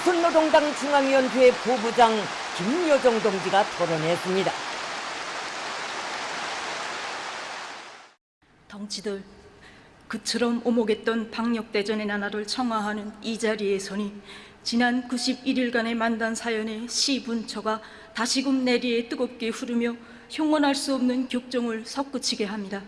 조선노동당 중앙위원회 부부장 김여정 동지가 토론했습니다. 덩치들 그처럼 오목했던 방역대전의 나날을 청하하는 이 자리에 서니 지난 91일간의 만단 사연의 시 분처가 다시금 내리에 뜨겁게 흐르며 형언할 수 없는 격정을 섞으치게 합니다.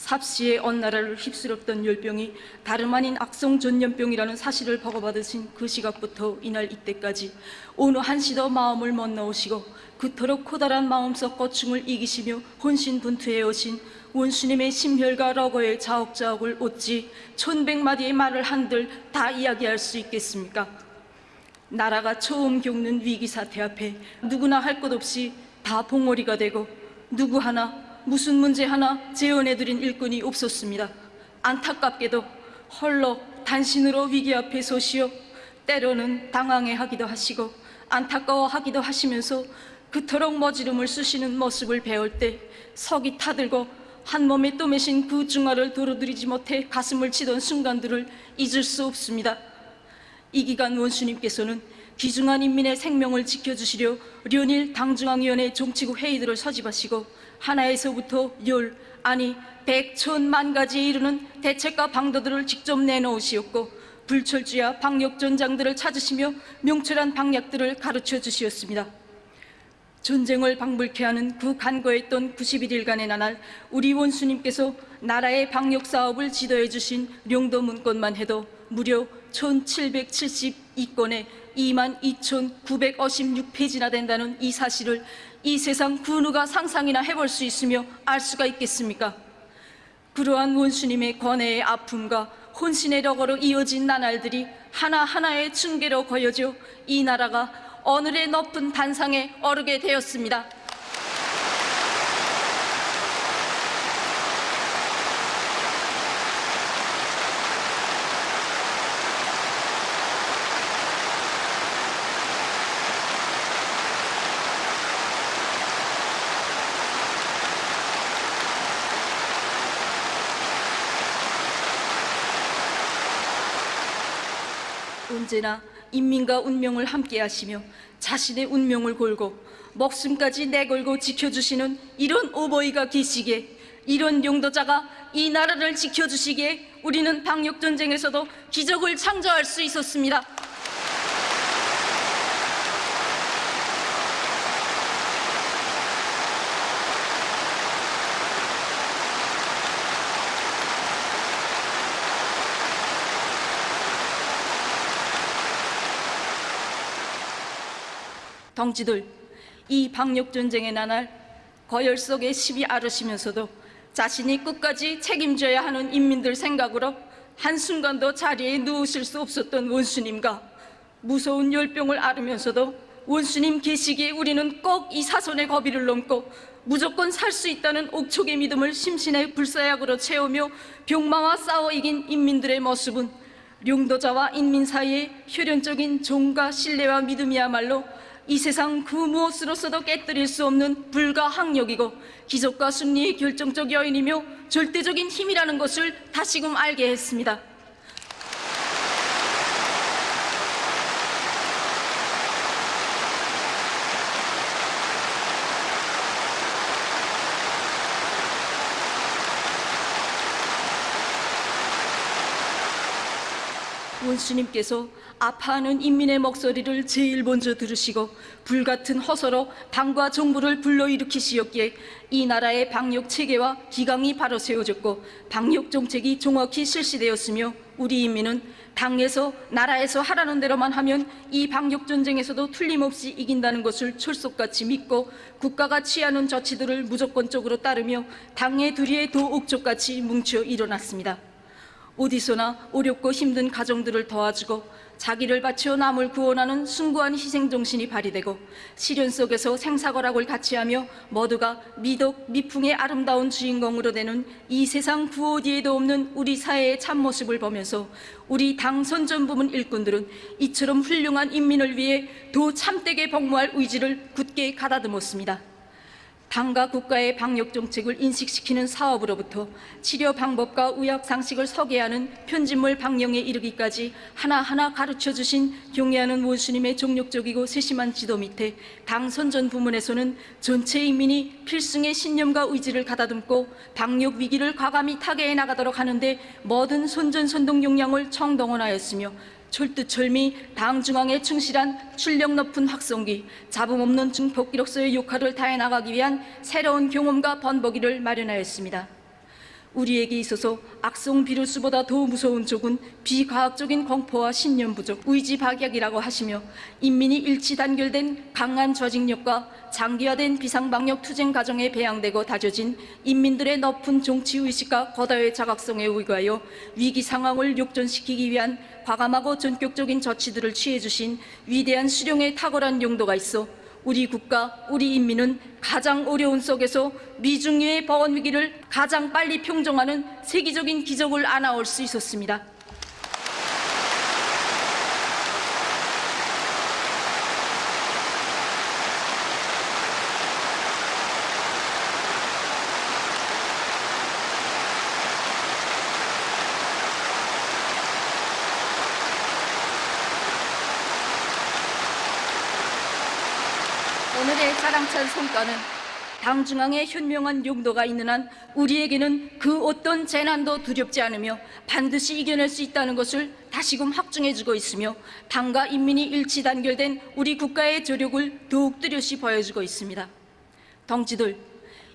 삽시의 언나라를 휩쓸었던 열병이 다름 아닌 악성 전염병이라는 사실을 보고받으신 그 시각부터 이날 이때까지 어느 한시더 마음을 못 넣으시고 그토록 커다란 마음속 고충을 이기시며 혼신분투해 오신 원수님의 심혈과 러거의 자옥자옥을 어찌 천백마디의 말을 한들 다 이야기할 수 있겠습니까? 나라가 처음 겪는 위기 사태 앞에 누구나 할 것 없이 다 봉오리가 되고 누구 하나 무슨 문제 하나 재현해드린 일꾼이 없었습니다. 안타깝게도 헐러 단신으로 위기 앞에 서시어 때로는 당황해하기도 하시고 안타까워하기도 하시면서 그토록 머지름을 쓰시는 모습을 배울 때 석이 타들고 한 몸에 떠매신 그 중화를 도로들이지 못해 가슴을 치던 순간들을 잊을 수 없습니다. 이 기간 원수님께서는 귀중한 인민의 생명을 지켜주시려 련일 당중앙위원회 정치국 회의들을 서집하시고 하나에서부터 열, 아니 백천만 가지에 이르는 대책과 방도들을 직접 내놓으시었고 불철주야 방역전장들을 찾으시며 명철한 방약들을 가르쳐 주시었습니다. 전쟁을 방불케 하는 그 간거했던 91일간의 나날 우리 원수님께서 나라의 방역 사업을 지도해 주신 령도 문건만 해도 무려 1772건에 22,956페이지나 된다는 이 사실을 이 세상 그 누가 상상이나 해볼 수 있으며 알 수가 있겠습니까? 그러한 원수님의 권해의 아픔과 혼신의 력으로 이어진 나날들이 하나하나의 층계로 거여져 이 나라가 오늘의 높은 단상에 오르게 되었습니다. 언제나 인민과 운명을 함께하시며 자신의 운명을 걸고 목숨까지 내걸고 지켜주시는 이런 오버이가 계시기에 이런 용도자가 이 나라를 지켜주시기에 우리는 방역전쟁에서도 기적을 창조할 수 있었습니다. 덩치들 이 방역 전쟁의 나날 거열 속에 시비 앓으시면서도 자신이 끝까지 책임져야 하는 인민들 생각으로 한순간도 자리에 누우실 수 없었던 원수님과 무서운 열병을 앓으면서도 원수님 계시기에 우리는 꼭 이 사선의 거비를 넘고 무조건 살 수 있다는 옥촉의 믿음을 심신의 불사약으로 채우며 병마와 싸워 이긴 인민들의 모습은 룡도자와 인민 사이의 혈연적인 종과 신뢰와 믿음이야말로 이 세상 그 무엇으로서도 깨뜨릴 수 없는 불가항력이고 기적과 승리의 결정적 여인이며 절대적인 힘이라는 것을 다시금 알게 했습니다. 원수님께서 아파하는 인민의 목소리를 제일 먼저 들으시고 불같은 허서로 당과 정부를 불러일으키시었기에 이 나라의 방역 체계와 기강이 바로 세워졌고 방역 정책이 정확히 실시되었으며 우리 인민은 당에서 나라에서 하라는 대로만 하면 이 방역 전쟁에서도 틀림없이 이긴다는 것을 철석같이 믿고 국가가 취하는 조치들을 무조건적으로 따르며 당의 두리에 도 옥족같이 뭉쳐 일어났습니다. 어디서나 어렵고 힘든 가정들을 도와주고 자기를 바쳐 남을 구원하는 숭고한 희생정신이 발휘되고 시련 속에서 생사거락을 같이하며 모두가 미덕, 미풍의 아름다운 주인공으로 되는 이 세상 구 어디에도 없는 우리 사회의 참모습을 보면서 우리 당 선전 부문 일꾼들은 이처럼 훌륭한 인민을 위해 더 참되게 복무할 의지를 굳게 가다듬었습니다. 당과 국가의 방역 정책을 인식시키는 사업으로부터 치료 방법과 의학 상식을 소개하는 편집물 방영에 이르기까지 하나하나 가르쳐 주신 경애하는 원수님의 종력적이고 세심한 지도 밑에 당 선전 부문에서는 전체 인민이 필승의 신념과 의지를 가다듬고 방역 위기를 과감히 타개해 나가도록 하는데 모든 선전 선동 역량을 총동원하였으며 철두철미 당 중앙에 충실한 출력 높은 확성기, 잡음 없는 증폭기록서의 역할을 다해 나가기 위한 새로운 경험과 번복기를 마련하였습니다. 우리에게 있어서 악성 비루스보다 더 무서운 쪽은 비과학적인 공포와 신념 부족, 의지 박약이라고 하시며 인민이 일치 단결된 강한 조직력과 장기화된 비상방역 투쟁 과정에 배양되고 다져진 인민들의 높은 정치 의식과 거다의 자각성에 의거하여 위기 상황을 역전시키기 위한 과감하고 전격적인 조치들을 취해 주신 위대한 수령의 탁월한 용도가 있어 우리 국가, 우리 인민은 가장 어려운 속에서 미중유의 보건 위기를 가장 빨리 평정하는 세계적인 기적을 안아올 수 있었습니다. 자랑찬 성과는 당 중앙에 현명한 용도가 있는 한 우리에게는 그 어떤 재난도 두렵지 않으며 반드시 이겨낼 수 있다는 것을 다시금 확증해주고 있으며 당과 인민이 일치 단결된 우리 국가의 조력을 더욱 뚜렷이 보여주고 있습니다. 동지들,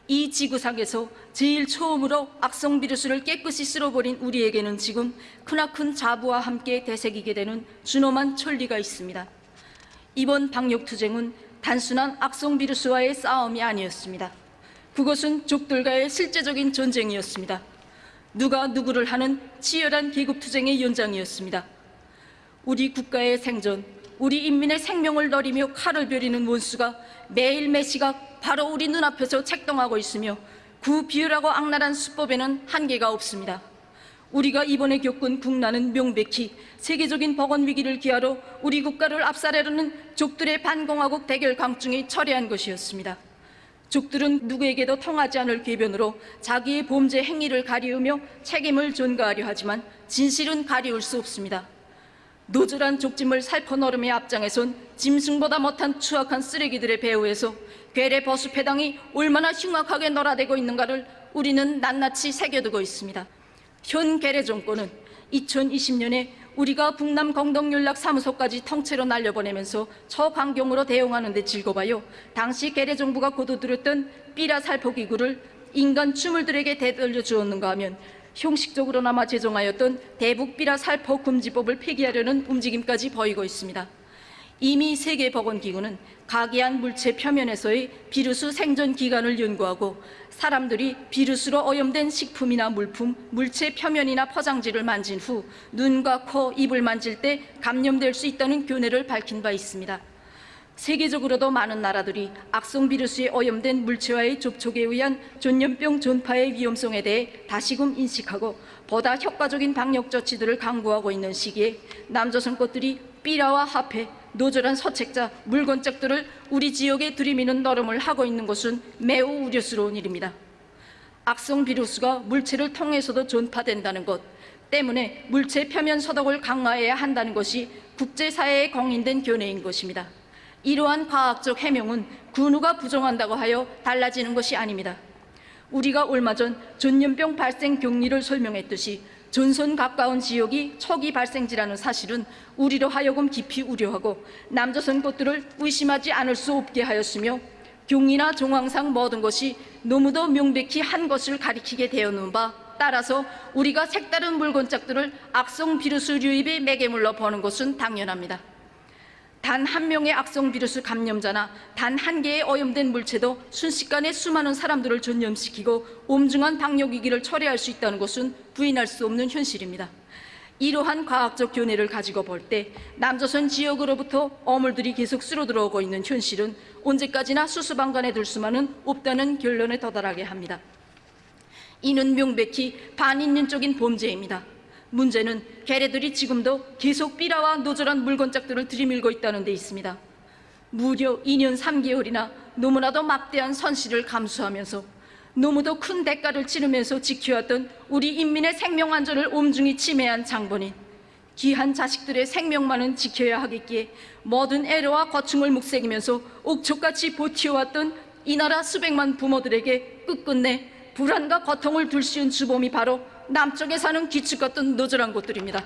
이 지구상에서 제일 처음으로 악성 비루스를 깨끗이 쓸어버린 우리에게는 지금 크나큰 자부와 함께 되새기게 되는 준엄한 천리가 있습니다. 이번 방역투쟁은 단순한 악성 비루스와의 싸움이 아니었습니다. 그것은 족들과의 실제적인 전쟁이었습니다. 누가 누구를 하는 치열한 계급투쟁의 연장이었습니다. 우리 국가의 생존, 우리 인민의 생명을 노리며 칼을 벼리는 원수가 매일 매시각 바로 우리 눈앞에서 책동하고 있으며 그 비열하고 악랄한 수법에는 한계가 없습니다. 우리가 이번에 겪은 국난은 명백히 세계적인 보건 위기를 기하러 우리 국가를 압살하려는 족들의 반공화국 대결 강중이 철회한 것이었습니다. 족들은 누구에게도 통하지 않을 궤변으로 자기의 범죄 행위를 가리우며 책임을 전가하려 하지만 진실은 가리울 수 없습니다. 노절한 족짐을 살포 너름의 앞장에선 짐승보다 못한 추악한 쓰레기들의 배후에서 괴뢰 버수패당이 얼마나 흉악하게 놀아대고 있는가를 우리는 낱낱이 새겨두고 있습니다. 현 괴뢰 정권은 2020년에 우리가 북남 공동연락사무소까지 통째로 날려보내면서 초강경으로 대응하는 데 즐거워요. 당시 괴뢰 정부가 거둬들였던 삐라 살포기구를 인간 추물들에게 되돌려 주었는가 하면 형식적으로나마 제정하였던 대북비라 살포 금지법을 폐기하려는 움직임까지 보이고 있습니다. 이미 세계보건기구는 각이한 물체 표면에서의 비루스 생존 기간을 연구하고 사람들이 비루스로 오염된 식품이나 물품, 물체 표면이나 포장지를 만진 후 눈과 코, 입을 만질 때 감염될 수 있다는 견해를 밝힌 바 있습니다. 세계적으로도 많은 나라들이 악성 비루스에 오염된 물체와의 접촉에 의한 전염병 전파의 위험성에 대해 다시금 인식하고 보다 효과적인 방역 조치들을 강구하고 있는 시기에 남조선 것들이 삐라와 화폐, 노절한 서책자, 물건짝들을 우리 지역에 들이미는 노름을 하고 있는 것은 매우 우려스러운 일입니다. 악성 비루스가 물체를 통해서도 전파된다는 것 때문에 물체 표면 소독을 강화해야 한다는 것이 국제사회에 공인된 견해인 것입니다. 이러한 과학적 해명은 근우가 부정한다고 하여 달라지는 것이 아닙니다. 우리가 얼마 전 전염병 발생 경리를 설명했듯이 전선 가까운 지역이 초기 발생지라는 사실은 우리로 하여금 깊이 우려하고 남조선 것들을 의심하지 않을 수 없게 하였으며 경이나 정황상 모든 것이 너무도 명백히 한 것을 가리키게 되었는 바 따라서 우리가 색다른 물건짝들을 악성 비루스 유입의 매개물로 보는 것은 당연합니다. 단 한 명의 악성 비루스 감염자나 단 한 개의 오염된 물체도 순식간에 수많은 사람들을 전염시키고 엄중한 방역 위기를 초래할 수 있다는 것은 부인할 수 없는 현실입니다. 이러한 과학적 견해를 가지고 볼 때 남조선 지역으로부터 오물들이 계속 쓸어 들어오고 있는 현실은 언제까지나 수수방관해 둘 수만은 없다는 결론에 도달하게 합니다. 이는 명백히 반인륜적인 범죄입니다. 문제는 개래들이 지금도 계속 삐라와 노절한 물건짝들을 들이밀고 있다는 데 있습니다. 무려 2년 3개월이나 너무나도 막대한 선실을 감수하면서 너무도 큰 대가를 치르면서 지켜왔던 우리 인민의 생명 안전을 엄중히 침해한 장본인 귀한 자식들의 생명만은 지켜야 하겠기에 모든 애로와 고충을 묵새기면서 옥초같이 버티어왔던 이 나라 수백만 부모들에게 끝끝내 불안과 고통을 둘씌운 주범이 바로 남쪽에 사는 기축 같은 너절한 곳들입니다.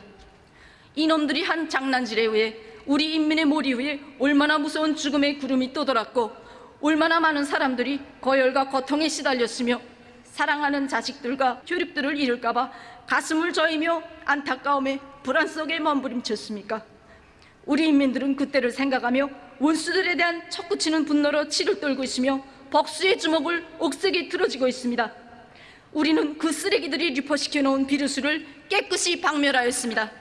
이놈들이 한 장난질에 의해 우리 인민의 머리 위에 얼마나 무서운 죽음의 구름이 떠돌았고 얼마나 많은 사람들이 거열과 고통에 시달렸으며 사랑하는 자식들과 교육들을 잃을까봐 가슴을 저이며 안타까움에 불안 속에 몸부림쳤습니까? 우리 인민들은 그때를 생각하며 원수들에 대한 척구치는 분노로 치를 떨고 있으며 복수의 주먹을 옥색에 틀어지고 있습니다. 우리는 그 쓰레기들이 리포시켜 놓은 비루수를 깨끗이 박멸하였습니다.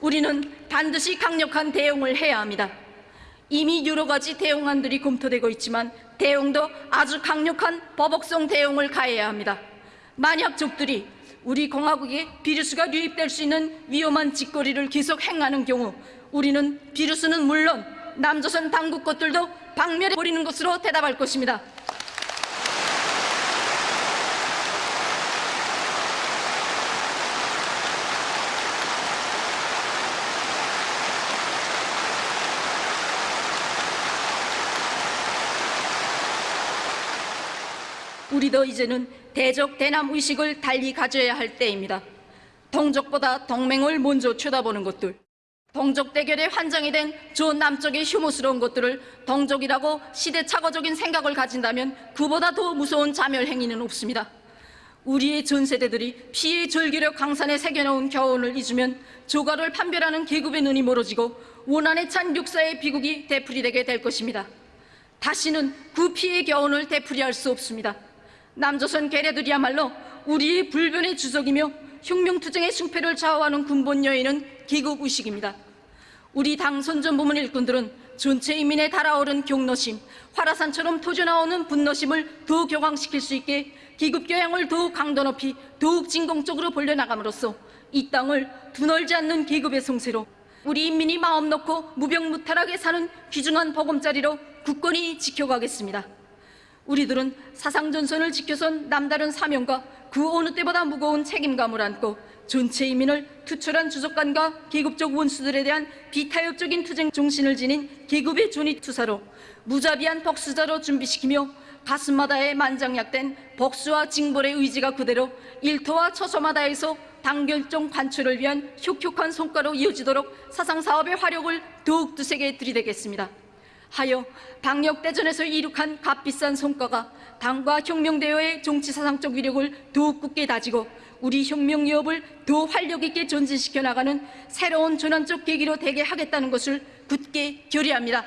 우리는 반드시 강력한 대응을 해야 합니다. 이미 여러 가지 대응안들이 검토되고 있지만 대응도 아주 강력한 버벅성 대응을 가해야 합니다. 만약 적들이 우리 공화국에 비루스가 유입될 수 있는 위험한 짓거리를 계속 행하는 경우 우리는 비루스는 물론 남조선 당국 것들도 박멸해 버리는 것으로 대답할 것입니다. 우리도 이제는 대적 대남 의식을 달리 가져야 할 때입니다. 동족보다 동맹을 먼저 쳐다보는 것들, 동족 대결의 환장이 된저 남쪽의 혐오스러운 것들을 동족이라고 시대착오적인 생각을 가진다면 그보다 더 무서운 자멸 행위는 없습니다. 우리의 전 세대들이 피의 절기력 강산에 새겨놓은 교훈을 잊으면 조가를 판별하는 계급의 눈이 멀어지고 원한에 찬 육사의 비극이 되풀이되게 될 것입니다. 다시는 그 피의 교훈을 되풀이할 수 없습니다. 남조선 괴뢰들이야말로 우리의 불변의 주석이며 혁명투쟁의 승패를 좌우하는 근본 요인은 계급의식입니다. 우리 당 선전 부문 일꾼들은 전체 인민에 달아오른 경노심, 화라산처럼 터져나오는 분노심을 더 격앙시킬 수 있게 계급교양을 더욱 강도 높이 더욱 진공적으로 벌려나감으로써 이 땅을 두널지 않는 계급의 성세로 우리 인민이 마음 놓고 무병무탈하게 사는 귀중한 보금자리로 굳건히 지켜가겠습니다. 우리들은 사상전선을 지켜선 남다른 사명과 그 어느 때보다 무거운 책임감을 안고 전체 인민을 투철한 주석관과 계급적 원수들에 대한 비타협적인 투쟁 정신을 지닌 계급의 존입투사로 무자비한 복수자로 준비시키며 가슴마다에 만장약된 복수와 징벌의 의지가 그대로 일터와 처소마다에서 단결정 관철을 위한 혁혁한 성과로 이어지도록 사상사업의 화력을 더욱 두세게 들이대겠습니다. 하여 방역대전에서 이룩한 값비싼 성과가 당과 혁명대회의 정치사상적 위력을 더욱 굳게 다지고 우리 혁명 위협을 더 활력 있게 전진시켜 나가는 새로운 전환적 계기로 되게 하겠다는 것을 굳게 결의합니다.